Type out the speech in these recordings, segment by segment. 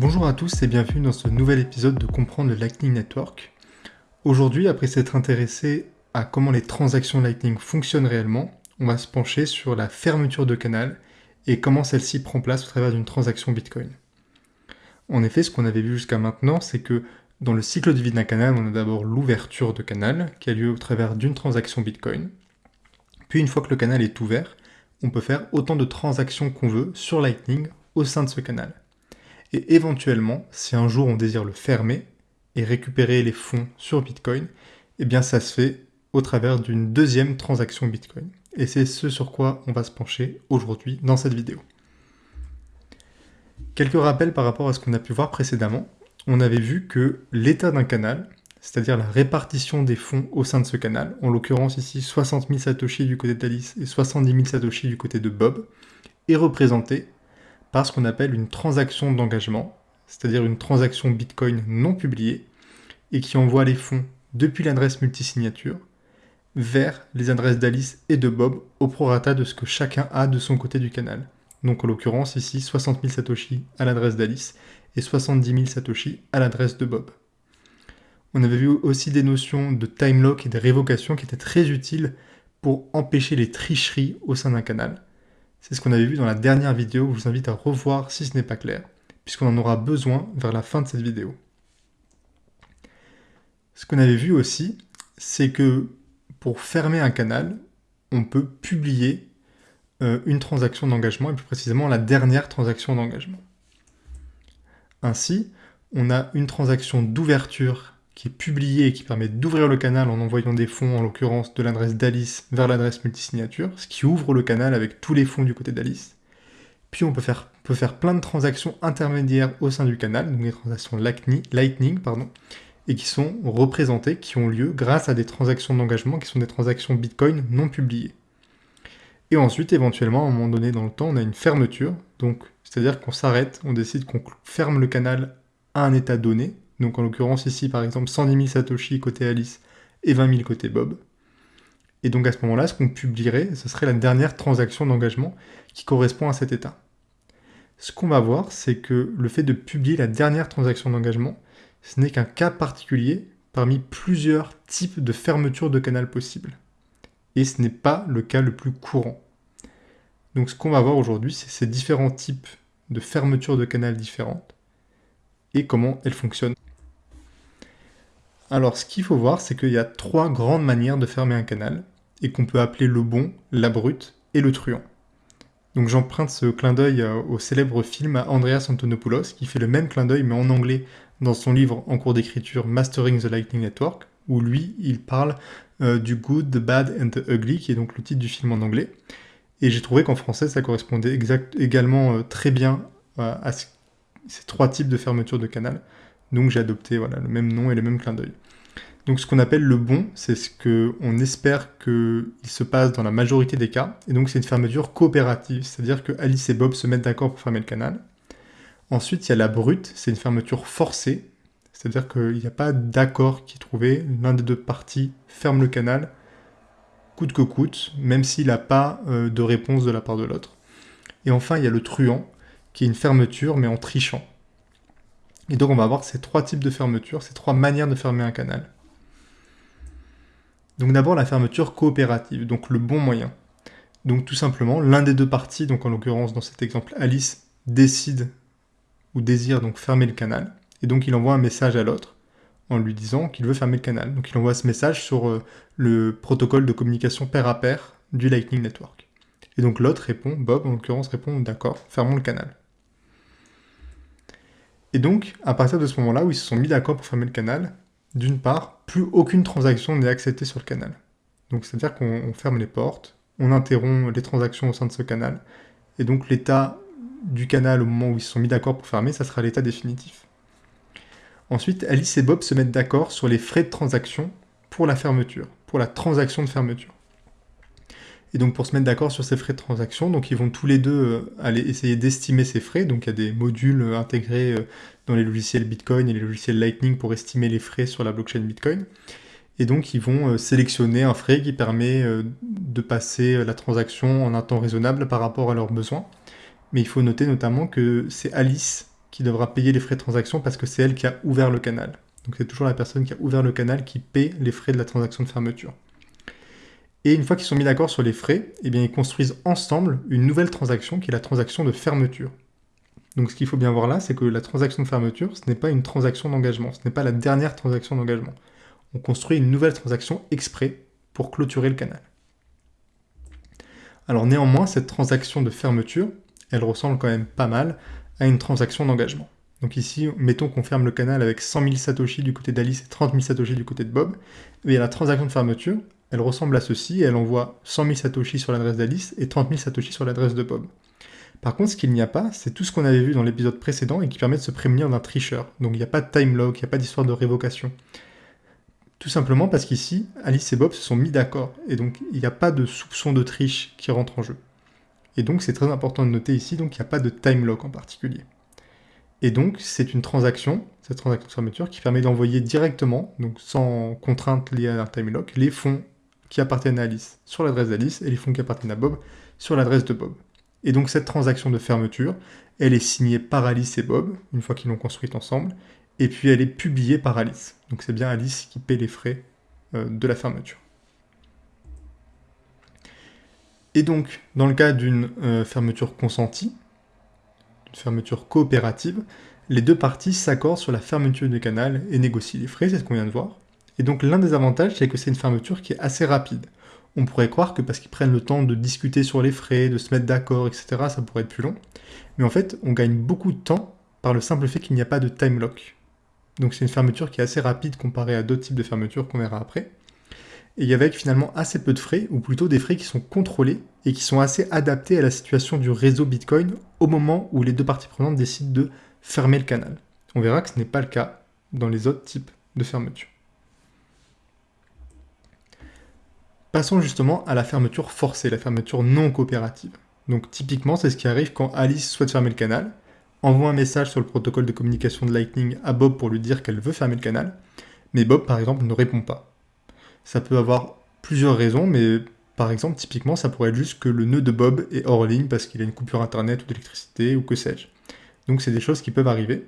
Bonjour à tous et bienvenue dans ce nouvel épisode de Comprendre le Lightning Network. Aujourd'hui, après s'être intéressé à comment les transactions Lightning fonctionnent réellement, on va se pencher sur la fermeture de canal et comment celle-ci prend place au travers d'une transaction Bitcoin. En effet, ce qu'on avait vu jusqu'à maintenant, c'est que dans le cycle de vie d'un canal, on a d'abord l'ouverture de canal qui a lieu au travers d'une transaction Bitcoin. Puis une fois que le canal est ouvert, on peut faire autant de transactions qu'on veut sur Lightning au sein de ce canal. Et éventuellement, si un jour on désire le fermer et récupérer les fonds sur Bitcoin, eh bien ça se fait au travers d'une deuxième transaction Bitcoin. Et c'est ce sur quoi on va se pencher aujourd'hui dans cette vidéo. Quelques rappels par rapport à ce qu'on a pu voir précédemment. On avait vu que l'état d'un canal, c'est-à-dire la répartition des fonds au sein de ce canal, en l'occurrence ici 60 000 Satoshi du côté d'Alice et 70 000 Satoshi du côté de Bob, est représenté par ce qu'on appelle une transaction d'engagement, c'est-à-dire une transaction Bitcoin non publiée, et qui envoie les fonds depuis l'adresse multisignature vers les adresses d'Alice et de Bob au prorata de ce que chacun a de son côté du canal. Donc en l'occurrence ici 60 000 Satoshi à l'adresse d'Alice et 70 000 Satoshi à l'adresse de Bob. On avait vu aussi des notions de time lock et de révocation qui étaient très utiles pour empêcher les tricheries au sein d'un canal. C'est ce qu'on avait vu dans la dernière vidéo, je vous invite à revoir si ce n'est pas clair, puisqu'on en aura besoin vers la fin de cette vidéo. Ce qu'on avait vu aussi, c'est que pour fermer un canal, on peut publier euh, une transaction d'engagement, et plus précisément la dernière transaction d'engagement. Ainsi, on a une transaction d'ouverture qui est publié et qui permet d'ouvrir le canal en envoyant des fonds, en l'occurrence de l'adresse d'Alice vers l'adresse multisignature, ce qui ouvre le canal avec tous les fonds du côté d'Alice. Puis on peut faire, peut faire plein de transactions intermédiaires au sein du canal, donc des transactions Lightning, et qui sont représentées, qui ont lieu grâce à des transactions d'engagement qui sont des transactions Bitcoin non publiées. Et ensuite, éventuellement, à un moment donné dans le temps, on a une fermeture, donc c'est-à-dire qu'on s'arrête, on décide qu'on ferme le canal à un état donné, donc en l'occurrence ici par exemple 110 000 Satoshi côté Alice et 20 000 côté Bob. Et donc à ce moment-là, ce qu'on publierait, ce serait la dernière transaction d'engagement qui correspond à cet état. Ce qu'on va voir, c'est que le fait de publier la dernière transaction d'engagement, ce n'est qu'un cas particulier parmi plusieurs types de fermeture de canal possibles. Et ce n'est pas le cas le plus courant. Donc ce qu'on va voir aujourd'hui, c'est ces différents types de fermeture de canal différentes et comment elles fonctionnent. Alors ce qu'il faut voir, c'est qu'il y a trois grandes manières de fermer un canal, et qu'on peut appeler le bon, la brute et le truand. Donc j'emprunte ce clin d'œil euh, au célèbre film à Andreas Antonopoulos, qui fait le même clin d'œil mais en anglais dans son livre en cours d'écriture Mastering the Lightning Network, où lui, il parle euh, du Good, the Bad and the Ugly, qui est donc le titre du film en anglais. Et j'ai trouvé qu'en français, ça correspondait également euh, très bien à ces trois types de fermeture de canal. Donc j'ai adopté voilà, le même nom et le même clin d'œil. Donc ce qu'on appelle le bon, c'est ce qu'on espère qu'il se passe dans la majorité des cas, et donc c'est une fermeture coopérative, c'est-à-dire que Alice et Bob se mettent d'accord pour fermer le canal. Ensuite, il y a la brute, c'est une fermeture forcée, c'est-à-dire qu'il n'y a pas d'accord qui est trouvé, l'un des deux parties ferme le canal, coûte que coûte, même s'il n'a pas euh, de réponse de la part de l'autre. Et enfin, il y a le truand, qui est une fermeture, mais en trichant. Et donc on va avoir ces trois types de fermeture, ces trois manières de fermer un canal. Donc d'abord la fermeture coopérative, donc le bon moyen. Donc tout simplement, l'un des deux parties, donc en l'occurrence dans cet exemple Alice, décide ou désire donc fermer le canal, et donc il envoie un message à l'autre en lui disant qu'il veut fermer le canal. Donc il envoie ce message sur euh, le protocole de communication pair à pair du Lightning Network. Et donc l'autre répond, Bob en l'occurrence répond, d'accord, fermons le canal. Et donc, à partir de ce moment-là où ils se sont mis d'accord pour fermer le canal, d'une part, plus aucune transaction n'est acceptée sur le canal. Donc c'est-à-dire qu'on ferme les portes, on interrompt les transactions au sein de ce canal, et donc l'état du canal au moment où ils se sont mis d'accord pour fermer, ça sera l'état définitif. Ensuite, Alice et Bob se mettent d'accord sur les frais de transaction pour la fermeture, pour la transaction de fermeture. Et donc pour se mettre d'accord sur ces frais de transaction, donc ils vont tous les deux euh, aller essayer d'estimer ces frais. Donc il y a des modules euh, intégrés euh, dans les logiciels Bitcoin et les logiciels Lightning pour estimer les frais sur la blockchain Bitcoin. Et donc ils vont sélectionner un frais qui permet de passer la transaction en un temps raisonnable par rapport à leurs besoins. Mais il faut noter notamment que c'est Alice qui devra payer les frais de transaction parce que c'est elle qui a ouvert le canal. Donc c'est toujours la personne qui a ouvert le canal qui paie les frais de la transaction de fermeture. Et une fois qu'ils sont mis d'accord sur les frais, eh bien ils construisent ensemble une nouvelle transaction qui est la transaction de fermeture. Donc ce qu'il faut bien voir là, c'est que la transaction de fermeture, ce n'est pas une transaction d'engagement, ce n'est pas la dernière transaction d'engagement. On construit une nouvelle transaction exprès pour clôturer le canal. Alors néanmoins, cette transaction de fermeture, elle ressemble quand même pas mal à une transaction d'engagement. Donc ici, mettons qu'on ferme le canal avec 100 000 Satoshi du côté d'Alice et 30 000 Satoshi du côté de Bob. Et la transaction de fermeture, elle ressemble à ceci, elle envoie 100 000 Satoshi sur l'adresse d'Alice et 30 000 Satoshi sur l'adresse de Bob. Par contre, ce qu'il n'y a pas, c'est tout ce qu'on avait vu dans l'épisode précédent et qui permet de se prémunir d'un tricheur. Donc il n'y a pas de time lock, il n'y a pas d'histoire de révocation. Tout simplement parce qu'ici, Alice et Bob se sont mis d'accord, et donc il n'y a pas de soupçon de triche qui rentre en jeu. Et donc c'est très important de noter ici, donc il n'y a pas de time lock en particulier. Et donc c'est une transaction, cette transaction de fermeture, qui permet d'envoyer directement, donc sans contrainte liée à un time lock, les fonds qui appartiennent à Alice sur l'adresse d'Alice et les fonds qui appartiennent à Bob sur l'adresse de Bob. Et donc cette transaction de fermeture, elle est signée par Alice et Bob, une fois qu'ils l'ont construite ensemble, et puis elle est publiée par Alice. Donc c'est bien Alice qui paie les frais euh, de la fermeture. Et donc, dans le cas d'une euh, fermeture consentie, d'une fermeture coopérative, les deux parties s'accordent sur la fermeture du canal et négocient les frais, c'est ce qu'on vient de voir. Et donc l'un des avantages, c'est que c'est une fermeture qui est assez rapide. On pourrait croire que parce qu'ils prennent le temps de discuter sur les frais, de se mettre d'accord, etc., ça pourrait être plus long. Mais en fait, on gagne beaucoup de temps par le simple fait qu'il n'y a pas de time lock. Donc c'est une fermeture qui est assez rapide comparée à d'autres types de fermetures qu'on verra après. Et avec finalement assez peu de frais, ou plutôt des frais qui sont contrôlés et qui sont assez adaptés à la situation du réseau Bitcoin au moment où les deux parties prenantes décident de fermer le canal. On verra que ce n'est pas le cas dans les autres types de fermetures. Passons justement à la fermeture forcée, la fermeture non coopérative. Donc typiquement, c'est ce qui arrive quand Alice souhaite fermer le canal, envoie un message sur le protocole de communication de Lightning à Bob pour lui dire qu'elle veut fermer le canal, mais Bob, par exemple, ne répond pas. Ça peut avoir plusieurs raisons, mais par exemple, typiquement, ça pourrait être juste que le nœud de Bob est hors ligne parce qu'il a une coupure internet ou d'électricité ou que sais-je. Donc c'est des choses qui peuvent arriver.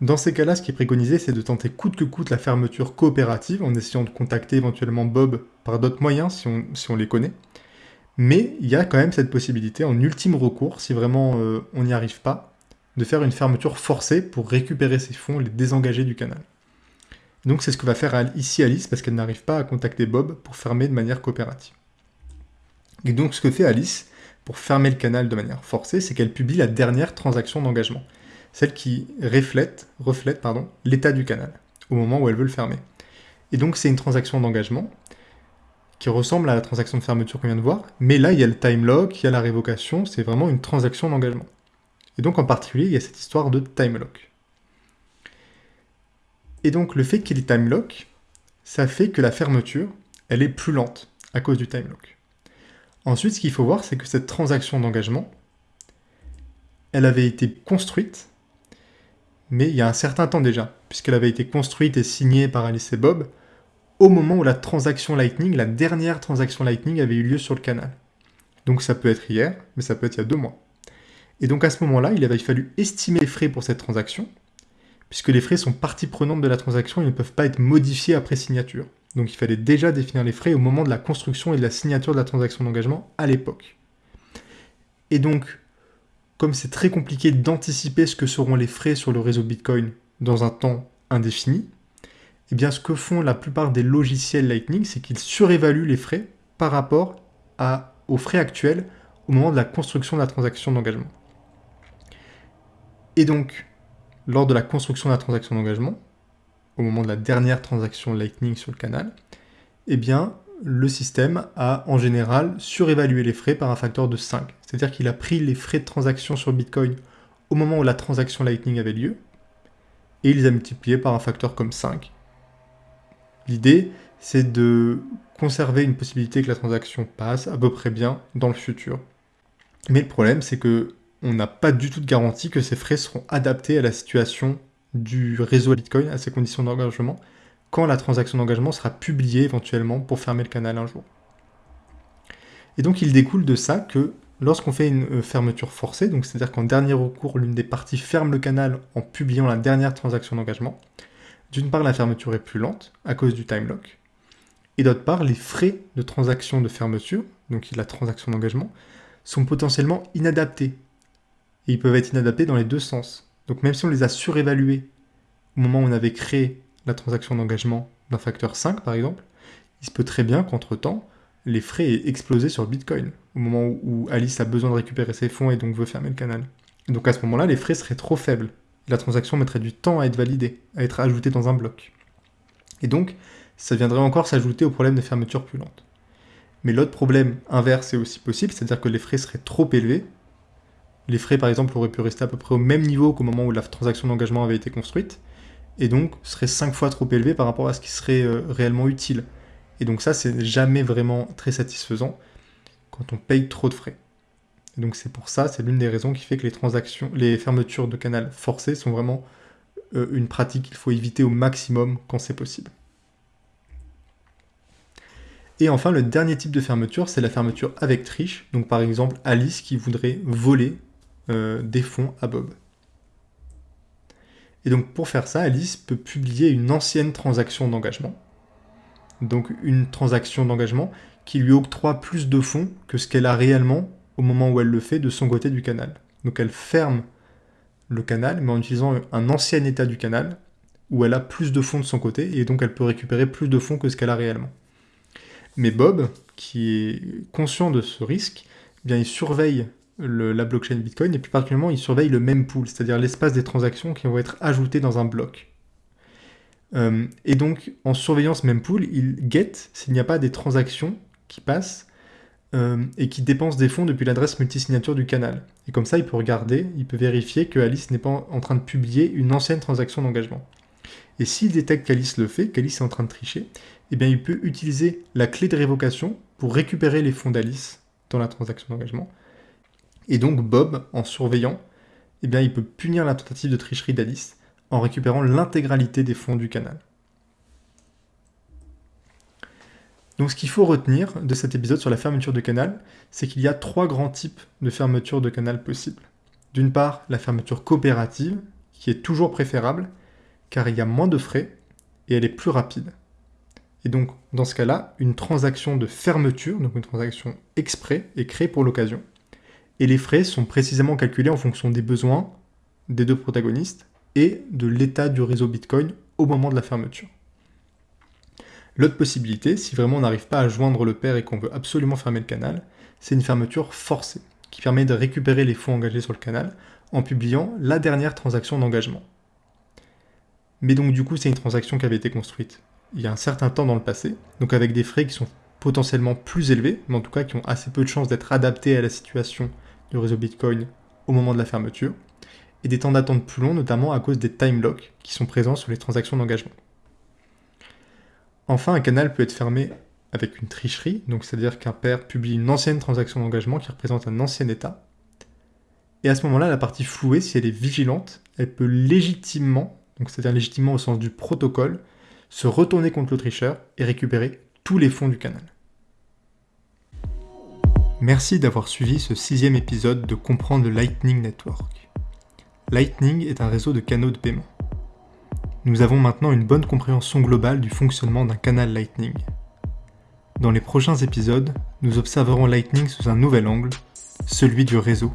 Dans ces cas-là, ce qui est préconisé, c'est de tenter coûte que coûte la fermeture coopérative en essayant de contacter éventuellement Bob par d'autres moyens si on, les connaît. Mais il y a quand même cette possibilité, en ultime recours, si vraiment euh, on n'y arrive pas, de faire une fermeture forcée pour récupérer ses fonds, les désengager du canal. Donc c'est ce que va faire ici Alice, parce qu'elle n'arrive pas à contacter Bob pour fermer de manière coopérative. Et donc ce que fait Alice pour fermer le canal de manière forcée, c'est qu'elle publie la dernière transaction d'engagement, celle qui reflète, l'état du canal, au moment où elle veut le fermer. Et donc c'est une transaction d'engagement qui ressemble à la transaction de fermeture qu'on vient de voir, mais là il y a le time lock, il y a la révocation, c'est vraiment une transaction d'engagement. Et donc en particulier, il y a cette histoire de time lock. Et donc le fait qu'il y ait time lock, ça fait que la fermeture, elle est plus lente à cause du time lock. Ensuite, ce qu'il faut voir, c'est que cette transaction d'engagement, elle avait été construite, mais il y a un certain temps déjà, puisqu'elle avait été construite et signée par Alice et Bob, au moment où la transaction Lightning, la dernière transaction Lightning avait eu lieu sur le canal. Donc ça peut être hier, mais ça peut être il y a deux mois. Et donc à ce moment-là, il avait fallu estimer les frais pour cette transaction, puisque les frais sont partie prenante de la transaction et ne peuvent pas être modifiés après signature. Donc il fallait déjà définir les frais au moment de la construction et de la signature de la transaction d'engagement à l'époque. Et donc, comme c'est très compliqué d'anticiper ce que seront les frais sur le réseau Bitcoin dans un temps indéfini, eh bien ce que font la plupart des logiciels Lightning, c'est qu'ils surévaluent les frais par rapport aux frais actuels au moment de la construction de la transaction d'engagement. Et donc, lors de la construction de la transaction d'engagement, au moment de la dernière transaction Lightning sur le canal, eh bien, le système a en général surévalué les frais par un facteur de 5. C'est-à-dire qu'il a pris les frais de transaction sur Bitcoin au moment où la transaction Lightning avait lieu, et il les a multipliés par un facteur comme 5. L'idée, c'est de conserver une possibilité que la transaction passe à peu près bien dans le futur. Mais le problème, c'est que on n'a pas du tout de garantie que ces frais seront adaptés à la situation du réseau Bitcoin, à ses conditions d'engagement, quand la transaction d'engagement sera publiée éventuellement pour fermer le canal un jour. Et donc il découle de ça que lorsqu'on fait une euh, fermeture forcée, donc c'est-à-dire qu'en dernier recours, l'une des parties ferme le canal en publiant la dernière transaction d'engagement, d'une part, la fermeture est plus lente à cause du time lock, et d'autre part, les frais de transaction de fermeture, donc la transaction d'engagement, sont potentiellement inadaptés. Et ils peuvent être inadaptés dans les deux sens. Donc même si on les a surévalués au moment où on avait créé la transaction d'engagement d'un facteur 5 par exemple, il se peut très bien qu'entre-temps, les frais aient explosé sur Bitcoin, au moment où Alice a besoin de récupérer ses fonds et donc veut fermer le canal. Donc à ce moment-là, les frais seraient trop faibles. La transaction mettrait du temps à être validée, à être ajoutée dans un bloc. Et donc, ça viendrait encore s'ajouter au problème de fermeture plus lente. Mais l'autre problème inverse est aussi possible, c'est-à-dire que les frais seraient trop élevés. Les frais, par exemple, auraient pu rester à peu près au même niveau qu'au moment où la transaction d'engagement avait été construite, et donc seraient 5 fois trop élevés par rapport à ce qui serait euh, réellement utile. Et donc ça, c'est jamais vraiment très satisfaisant quand on paye trop de frais. Et donc c'est pour ça, c'est l'une des raisons qui fait que les transactions, les fermetures de canal forcées sont vraiment euh, une pratique qu'il faut éviter au maximum quand c'est possible. Et enfin, le dernier type de fermeture, c'est la fermeture avec triche. Donc par exemple, Alice qui voudrait voler euh, des fonds à Bob. Et donc pour faire ça, Alice peut publier une ancienne transaction d'engagement. Donc une transaction d'engagement qui lui octroie plus de fonds que ce qu'elle a réellement au moment où elle le fait de son côté du canal. Donc elle ferme le canal, mais en utilisant un ancien état du canal, où elle a plus de fonds de son côté, et donc elle peut récupérer plus de fonds que ce qu'elle a réellement. Mais Bob, qui est conscient de ce risque, eh bien il surveille la blockchain Bitcoin, et plus particulièrement il surveille le mempool, c'est-à-dire l'espace des transactions qui vont être ajoutées dans un bloc. Euh, et donc, en surveillant ce mempool, il guette s'il n'y a pas des transactions qui passent euh, et qui dépensent des fonds depuis l'adresse multisignature du canal. Et comme ça, il peut regarder, il peut vérifier que Alice n'est pas en train de publier une ancienne transaction d'engagement. Et s'il détecte qu'Alice le fait, qu'Alice est en train de tricher, eh bien il peut utiliser la clé de révocation pour récupérer les fonds d'Alice dans la transaction d'engagement. Et donc Bob, en surveillant, eh bien il peut punir la tentative de tricherie d'Alice en récupérant l'intégralité des fonds du canal. Donc ce qu'il faut retenir de cet épisode sur la fermeture de canal, c'est qu'il y a trois grands types de fermeture de canal possibles. D'une part, la fermeture coopérative, qui est toujours préférable, car il y a moins de frais et elle est plus rapide. Et donc, dans ce cas-là, une transaction de fermeture, donc une transaction exprès, est créée pour l'occasion. Et les frais sont précisément calculés en fonction des besoins des deux protagonistes et de l'état du réseau Bitcoin au moment de la fermeture. L'autre possibilité, si vraiment on n'arrive pas à joindre le père et qu'on veut absolument fermer le canal, c'est une fermeture forcée, qui permet de récupérer les fonds engagés sur le canal en publiant la dernière transaction d'engagement. Mais donc du coup c'est une transaction qui avait été construite il y a un certain temps dans le passé, donc avec des frais qui sont potentiellement plus élevés, mais en tout cas qui ont assez peu de chances d'être adaptés à la situation du réseau Bitcoin au moment de la fermeture, et des temps d'attente plus longs, notamment à cause des time locks qui sont présents sur les transactions d'engagement. Enfin, un canal peut être fermé avec une tricherie, donc c'est-à-dire qu'un père publie une ancienne transaction d'engagement qui représente un ancien état. Et à ce moment-là, la partie flouée, si elle est vigilante, elle peut légitimement, donc c'est-à-dire légitimement au sens du protocole, se retourner contre le tricheur et récupérer tous les fonds du canal. Merci d'avoir suivi ce sixième épisode de Comprendre le Lightning Network. Lightning est un réseau de canaux de paiement. Nous avons maintenant une bonne compréhension globale du fonctionnement d'un canal Lightning. Dans les prochains épisodes, nous observerons Lightning sous un nouvel angle, celui du réseau